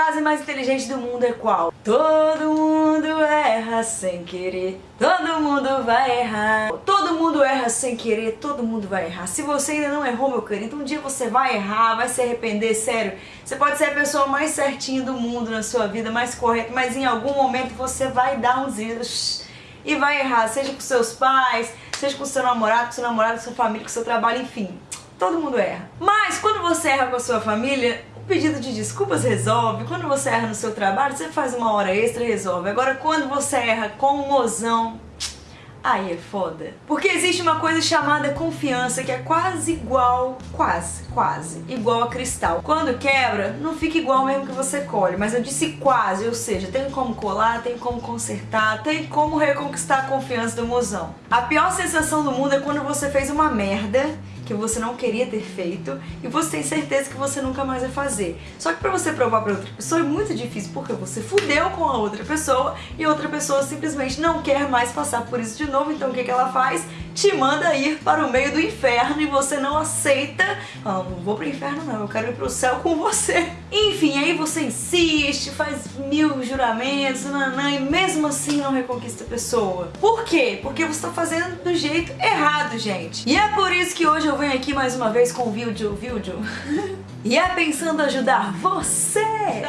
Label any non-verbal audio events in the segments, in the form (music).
frase mais inteligente do mundo é qual? Todo mundo erra sem querer, todo mundo vai errar. Todo mundo erra sem querer, todo mundo vai errar. Se você ainda não errou, meu querido, um dia você vai errar, vai se arrepender, sério. Você pode ser a pessoa mais certinha do mundo na sua vida, mais correta, mas em algum momento você vai dar uns erros e vai errar, seja com seus pais, seja com seu namorado, com seu namorado, com sua família, com seu trabalho, enfim. Todo mundo erra. Mas quando você erra com a sua família, pedido de desculpas resolve. Quando você erra no seu trabalho, você faz uma hora extra e resolve. Agora, quando você erra com mozão, Aí é foda. Porque existe uma coisa chamada confiança que é quase igual, quase, quase, igual a cristal. Quando quebra, não fica igual mesmo que você colhe, mas eu disse quase, ou seja, tem como colar, tem como consertar, tem como reconquistar a confiança do mozão. A pior sensação do mundo é quando você fez uma merda que você não queria ter feito e você tem certeza que você nunca mais vai fazer. Só que pra você provar pra outra pessoa é muito difícil, porque você fudeu com a outra pessoa e a outra pessoa simplesmente não quer mais passar por isso de novo, então o que, que ela faz? Te manda ir para o meio do inferno e você não aceita. Ah, não vou pro inferno não, eu quero ir pro céu com você. (laughs) Enfim, aí você insiste, faz mil juramentos, nanã, e mesmo assim não reconquista a pessoa. Por quê? Porque você tá fazendo do jeito errado, gente. E é por isso que hoje eu venho aqui mais uma vez com o vídeo, vídeo. (laughs) e é pensando ajudar você.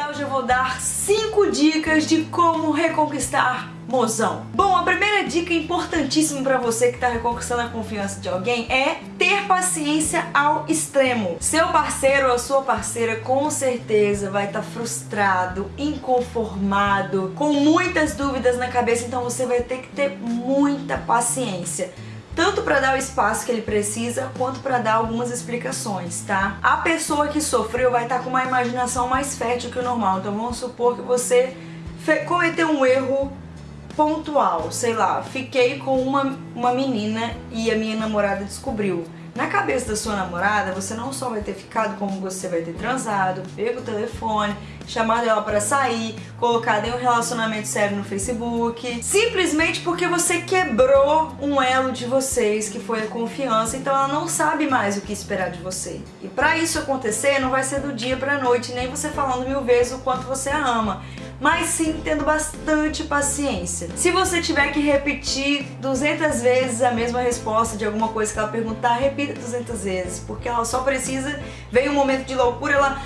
Hoje eu vou dar 5 dicas de como reconquistar mozão. Bom, a primeira dica importantíssima para você que está reconquistando a confiança de alguém é ter paciência ao extremo. Seu parceiro ou sua parceira com certeza vai estar tá frustrado, inconformado, com muitas dúvidas na cabeça, então você vai ter que ter muita paciência tanto para dar o espaço que ele precisa, quanto para dar algumas explicações, tá? A pessoa que sofreu vai estar tá com uma imaginação mais fértil que o normal, então vamos supor que você cometeu um erro pontual, sei lá, fiquei com uma, uma menina e a minha namorada descobriu. Na cabeça da sua namorada, você não só vai ter ficado, como você vai ter transado, pego o telefone, chamado ela para sair, colocado em um relacionamento sério no Facebook, simplesmente porque você quebrou um elo de vocês, que foi a confiança, então ela não sabe mais o que esperar de você. E para isso acontecer, não vai ser do dia pra noite, nem você falando mil vezes o quanto você a ama mas sim tendo bastante paciência. Se você tiver que repetir 200 vezes a mesma resposta de alguma coisa que ela perguntar, repita 200 vezes, porque ela só precisa, vem um momento de loucura, ela,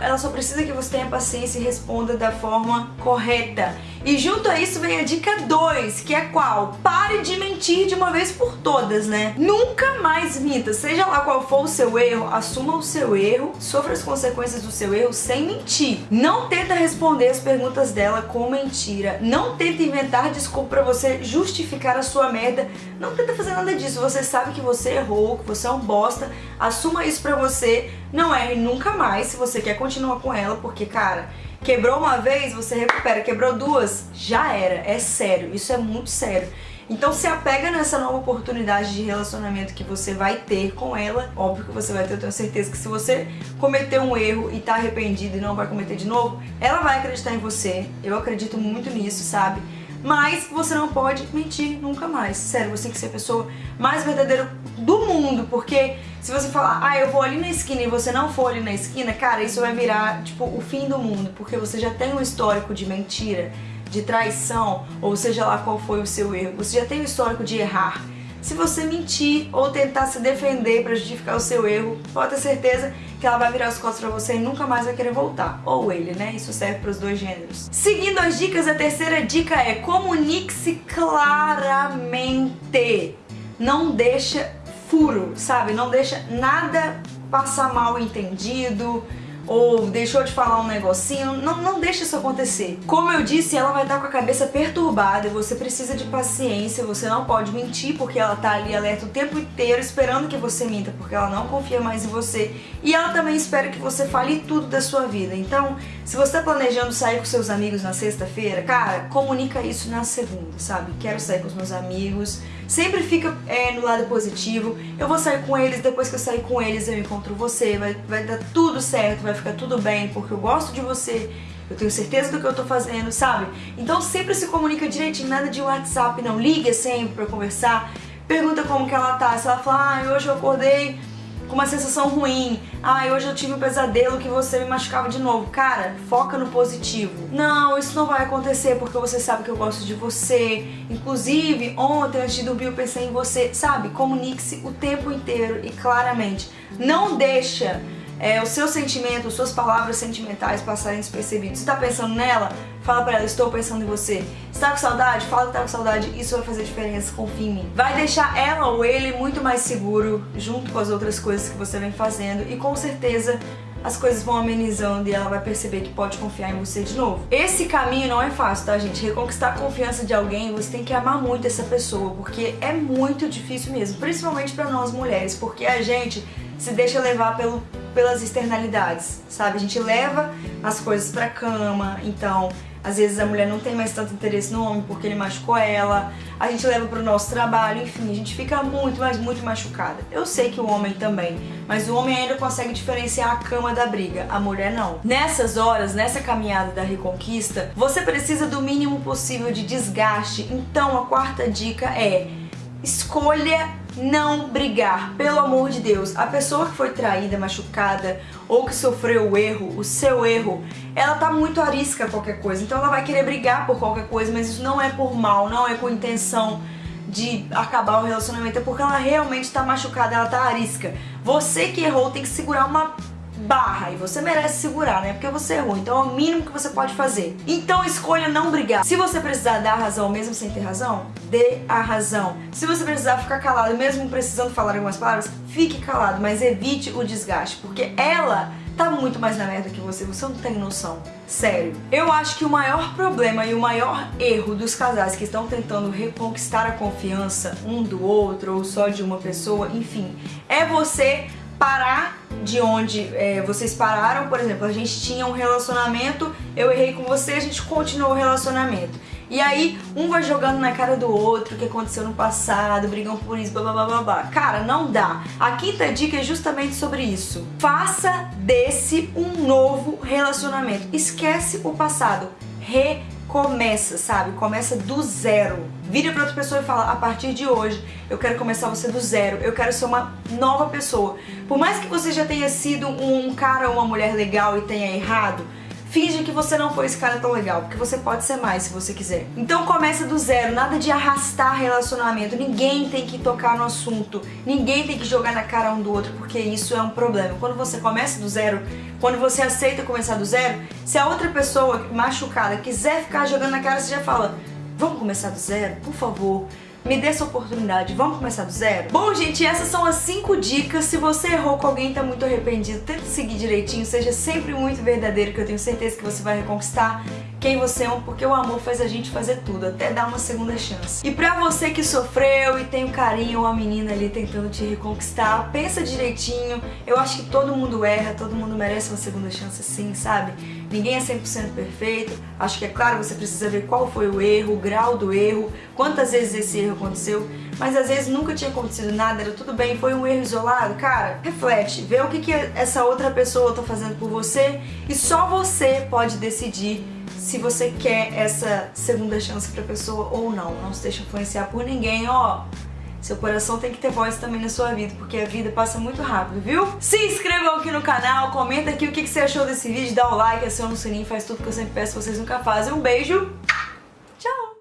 ah", ela só precisa que você tenha paciência e responda da forma correta. E junto a isso vem a dica 2, que é qual? Pare de mentir de uma vez por todas, né? Nunca mais minta, seja lá qual for o seu erro, assuma o seu erro, sofra as consequências do seu erro sem mentir. Não tenta responder as perguntas dela com mentira, não tenta inventar desculpa pra você justificar a sua merda, não tenta fazer nada disso, você sabe que você errou, que você é um bosta, assuma isso pra você, não erre nunca mais se você quer continuar com ela, porque, cara, Quebrou uma vez, você recupera. Quebrou duas, já era. É sério, isso é muito sério. Então se apega nessa nova oportunidade de relacionamento que você vai ter com ela. Óbvio que você vai ter, eu tenho certeza que se você cometer um erro e tá arrependido e não vai cometer de novo, ela vai acreditar em você. Eu acredito muito nisso, sabe? Mas você não pode mentir nunca mais. Sério, você tem que ser a pessoa mais verdadeira do mundo, porque se você falar, ah, eu vou ali na esquina e você não for ali na esquina, cara, isso vai virar, tipo, o fim do mundo, porque você já tem um histórico de mentira, de traição, ou seja lá qual foi o seu erro, você já tem um histórico de errar. Se você mentir ou tentar se defender para justificar o seu erro, pode ter certeza que ela vai virar as costas pra você e nunca mais vai querer voltar. Ou ele, né? Isso serve para os dois gêneros. Seguindo as dicas, a terceira dica é comunique-se claramente. Não deixa furo, sabe? Não deixa nada passar mal entendido ou deixou de falar um negocinho, não, não deixa isso acontecer. Como eu disse, ela vai estar com a cabeça perturbada e você precisa de paciência, você não pode mentir porque ela tá ali alerta o tempo inteiro esperando que você minta porque ela não confia mais em você e ela também espera que você fale tudo da sua vida. Então, se você tá planejando sair com seus amigos na sexta-feira, cara, comunica isso na segunda, sabe? Quero sair com os meus amigos, sempre fica é, no lado positivo, eu vou sair com eles, depois que eu sair com eles eu encontro você, vai, vai dar tudo certo, vai ficar tudo bem, porque eu gosto de você, eu tenho certeza do que eu tô fazendo, sabe? Então sempre se comunica direitinho, nada de WhatsApp não, liga sempre pra conversar, pergunta como que ela tá, se ela fala, ah, hoje eu acordei com uma sensação ruim. Ai, hoje eu tive um pesadelo que você me machucava de novo. Cara, foca no positivo. Não, isso não vai acontecer porque você sabe que eu gosto de você. Inclusive, ontem antes de dormir eu pensei em você. Sabe, comunique-se o tempo inteiro e claramente. Não deixa é, o seu sentimento, suas palavras sentimentais passarem despercebidos. Você tá pensando nela? Fala pra ela, estou pensando em você. Tá com saudade? Fala que tá com saudade, isso vai fazer diferença, confia em mim. Vai deixar ela ou ele muito mais seguro, junto com as outras coisas que você vem fazendo e com certeza as coisas vão amenizando e ela vai perceber que pode confiar em você de novo. Esse caminho não é fácil, tá, gente? Reconquistar a confiança de alguém, você tem que amar muito essa pessoa, porque é muito difícil mesmo, principalmente para nós mulheres, porque a gente se deixa levar pelo, pelas externalidades, sabe? A gente leva as coisas pra cama, então às vezes a mulher não tem mais tanto interesse no homem porque ele machucou ela, a gente leva pro nosso trabalho, enfim, a gente fica muito, mas muito machucada. Eu sei que o homem também, mas o homem ainda consegue diferenciar a cama da briga, a mulher não. Nessas horas, nessa caminhada da reconquista, você precisa do mínimo possível de desgaste, então a quarta dica é escolha não brigar, pelo amor de Deus. A pessoa que foi traída, machucada ou que sofreu o erro, o seu erro, ela tá muito arisca a qualquer coisa. Então ela vai querer brigar por qualquer coisa, mas isso não é por mal, não é com intenção de acabar o relacionamento, é porque ela realmente tá machucada, ela tá arisca. Você que errou tem que segurar uma barra e você merece segurar, né? Porque você errou, então é o mínimo que você pode fazer. Então escolha não brigar. Se você precisar dar razão mesmo sem ter razão, dê a razão. Se você precisar ficar calado mesmo precisando falar algumas palavras, fique calado, mas evite o desgaste, porque ela tá muito mais na merda que você, você não tem noção. Sério. Eu acho que o maior problema e o maior erro dos casais que estão tentando reconquistar a confiança um do outro ou só de uma pessoa, enfim, é você parar de onde é, vocês pararam, por exemplo, a gente tinha um relacionamento, eu errei com você, a gente continuou o relacionamento. E aí, um vai jogando na cara do outro o que aconteceu no passado, brigam por isso, blá blá blá blá. Cara, não dá. A quinta dica é justamente sobre isso. Faça desse um novo relacionamento. Esquece o passado. Re começa, sabe? Começa do zero. Vira pra outra pessoa e fala, a partir de hoje, eu quero começar você do zero, eu quero ser uma nova pessoa. Por mais que você já tenha sido um cara ou uma mulher legal e tenha errado, Finge que você não foi esse cara tão legal, porque você pode ser mais se você quiser. Então começa do zero, nada de arrastar relacionamento. Ninguém tem que tocar no assunto, ninguém tem que jogar na cara um do outro, porque isso é um problema. Quando você começa do zero, quando você aceita começar do zero, se a outra pessoa machucada quiser ficar jogando na cara, você já fala: Vamos começar do zero, por favor me dê essa oportunidade, vamos começar do zero? Bom, gente, essas são as 5 dicas. Se você errou com alguém e tá muito arrependido, tente seguir direitinho, seja sempre muito verdadeiro, que eu tenho certeza que você vai reconquistar quem você é, porque o amor faz a gente fazer tudo, até dar uma segunda chance. E pra você que sofreu e tem um carinho ou uma menina ali tentando te reconquistar, pensa direitinho. Eu acho que todo mundo erra, todo mundo merece uma segunda chance sim, sabe? Ninguém é 100% perfeito. Acho que é claro, você precisa ver qual foi o erro, o grau do erro, quantas vezes esse erro aconteceu, mas às vezes nunca tinha acontecido nada, era tudo bem, foi um erro isolado. Cara, reflete, vê o que, que essa outra pessoa tá fazendo por você e só você pode decidir se você quer essa segunda chance pra pessoa ou não. Não se deixe influenciar por ninguém, ó. Seu coração tem que ter voz também na sua vida, porque a vida passa muito rápido, viu? Se inscrevam aqui no canal, comenta aqui o que você achou desse vídeo, dá o like, aciona o sininho, faz tudo que eu sempre peço, vocês nunca fazem. Um beijo, tchau!